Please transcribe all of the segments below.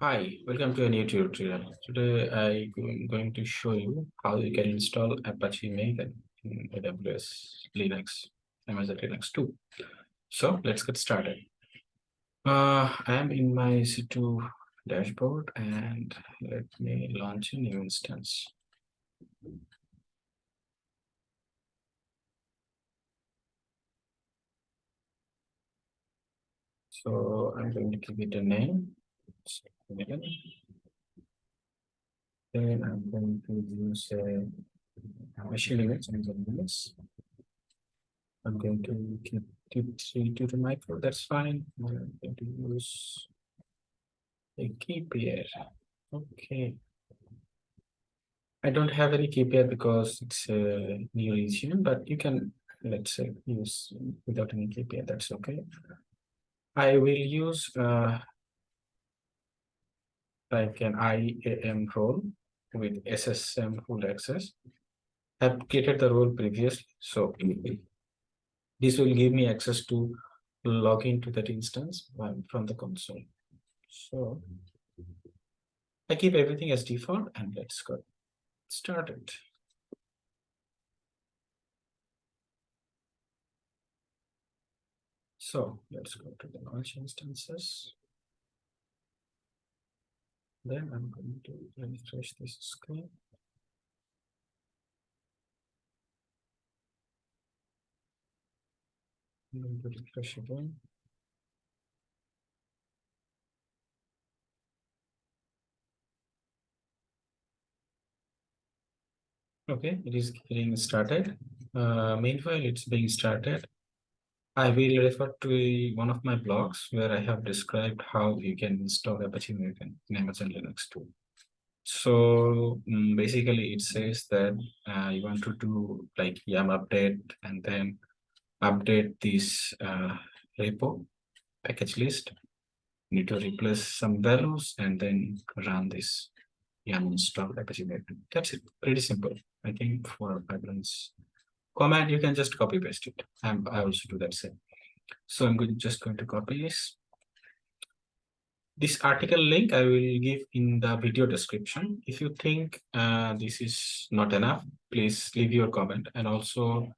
Hi, welcome to a new tutorial. Today I'm going to show you how you can install Apache Maven in AWS Linux, Amazon Linux 2. So let's get started. Uh, I am in my EC2 dashboard and let me launch a new instance. So I'm going to give it a name. Then I'm going to use a machine image and this. I'm going to keep t2.micro. That's fine. I'm going to use a key pair. Okay. I don't have any key pair because it's a new region, but you can let's say use without any key pair. That's okay. I will use uh, like an IAM role with SSM full access. I've created the role previously, so this will give me access to log into that instance from the console. So I keep everything as default and let's go started. So let's go to the launch instances. Then I'm going to refresh this screen. I'm going to refresh again. Okay, it is getting started. Uh, meanwhile, it's being started. I will refer to one of my blogs where I have described how you can install Apache Maven in Amazon Linux 2. So um, basically it says that uh, you want to do like yum update and then update this uh, repo package list. You need to replace some values and then run this yum install Apache Maven. That's it. Pretty simple. I think for pipelines command, you can just copy paste it. And I also do that same. So I'm going, just going to copy this. This article link I will give in the video description. If you think uh, this is not enough, please leave your comment and also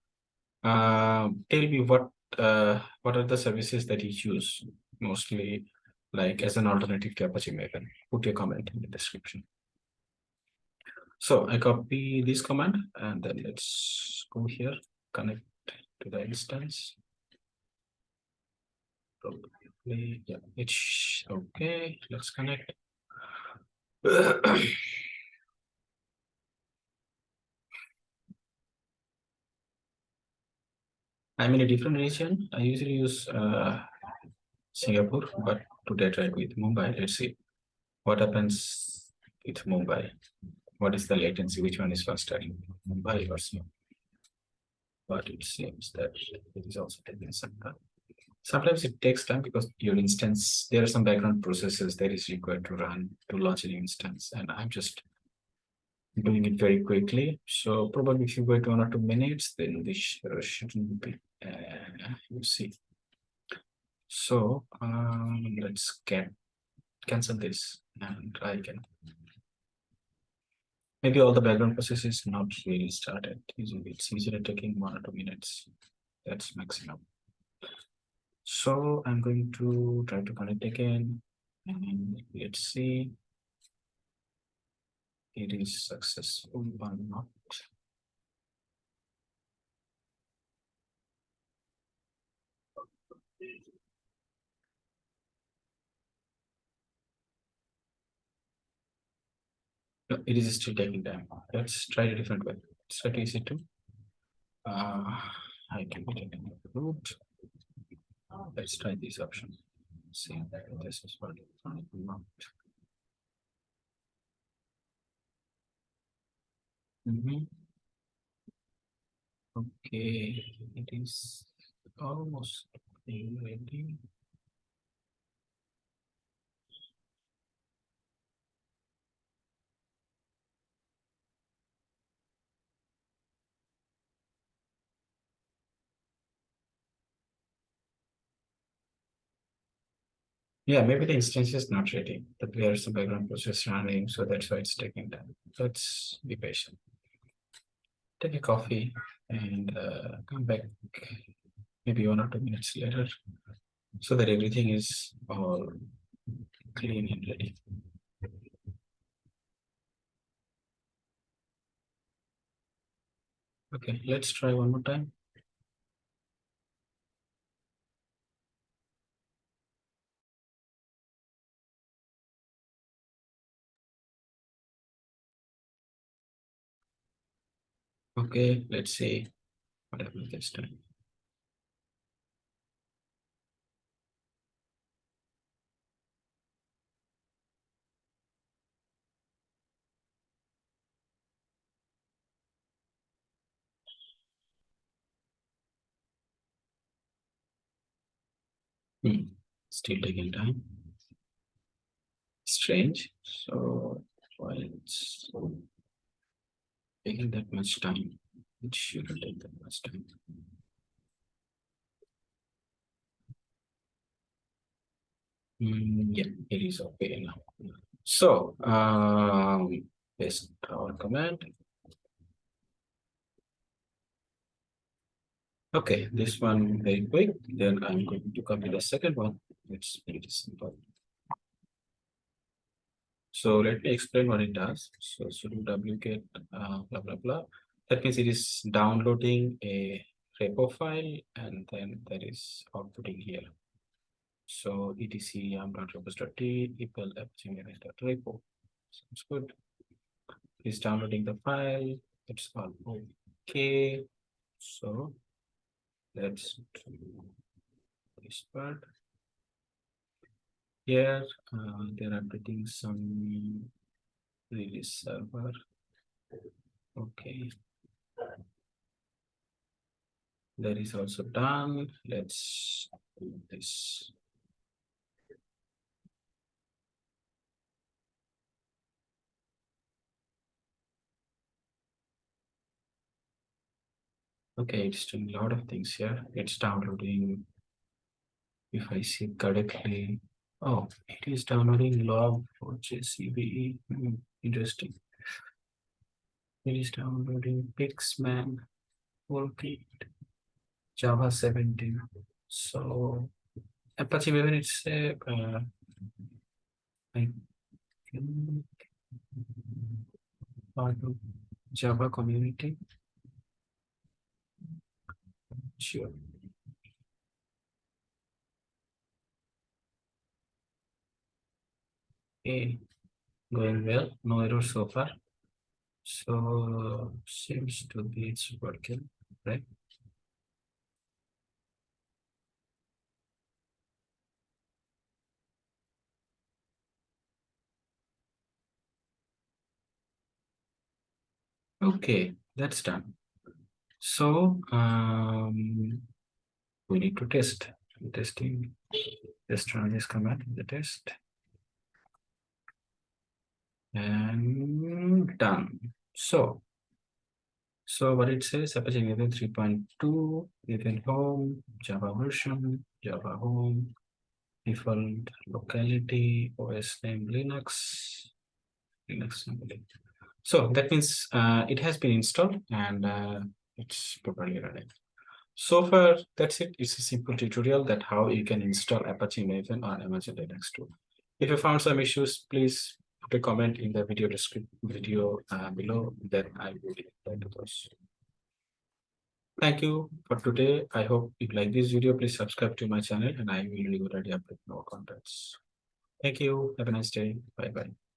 uh, tell me what uh, what are the services that you use mostly like as an alternative to Apache Maven. Put your comment in the description. So I copy this command and then let's go here, connect to the instance. Probably, yeah, it's okay. Let's connect. I'm in a different region. I usually use uh, Singapore, but today I tried with Mumbai. Let's see what happens with Mumbai what is the latency, which one is faster, Mumbai or Snow? But it seems that it is also taking some time. Sometimes it takes time because your instance, there are some background processes that is required to run to launch an instance. And I'm just doing it very quickly. So probably if you wait one or two minutes, then this shouldn't be, uh, you see. So um, let's cancel this and try again maybe all the background process is not really started. It's usually taking one or two minutes. That's maximum. So I'm going to try to connect again and let's see. It is successful or not. No, it is still taking time. Let's try a different way. Let's try to EC2. Uh, I can be taking the root. Let's try this option. See, that this is what not. Mm -hmm. Okay, it is almost ready. Yeah, maybe the instance is not ready. The there's a background process running, so that's why it's taking time. Let's be patient. Take a coffee and uh, come back maybe one or two minutes later so that everything is all clean and ready. Okay, let's try one more time. Okay, let's see what happens this time. Hmm, still taking time. Strange. So it's taking that much time? It shouldn't take that much time. Mm, yeah, it is okay now. So um paste our command. Okay, this one very quick. Then I'm going to copy the second one. It's pretty simple. So let me explain what it does. So sudo wget uh, blah blah blah. That means it is downloading a repo file and then there is outputting here. So etc yum.repos.d equal repo. Sounds good. It's downloading the file. It's all okay. So let's do this part. Here uh, they're updating some release server. Okay. That is also done. Let's do this. Okay, it's doing a lot of things here. It's downloading. If I see correctly, oh, it is downloading log for JCBE. Hmm, interesting. It is downloading Pixman toolkit Java 17. So Apache Maven it's a uh, I think part of Java community. Sure. Okay, going well, no error so far. So seems to be it's working, right? Okay, that's done. So um, we need to test testing test run this command in the test and done. So so what it says Apache Maven 3.2 Maven home Java version Java home default locality OS name Linux Linux. So that means uh, it has been installed and uh, it's properly running. So far, that's it. It's a simple tutorial that how you can install Apache Maven on Amazon Linux 2. If you found some issues, please put a comment in the video description video uh, below, then I will reply to those. Thank you for today. I hope you like this video. Please subscribe to my channel and I will regularly update more contents. Thank you. Have a nice day. Bye bye.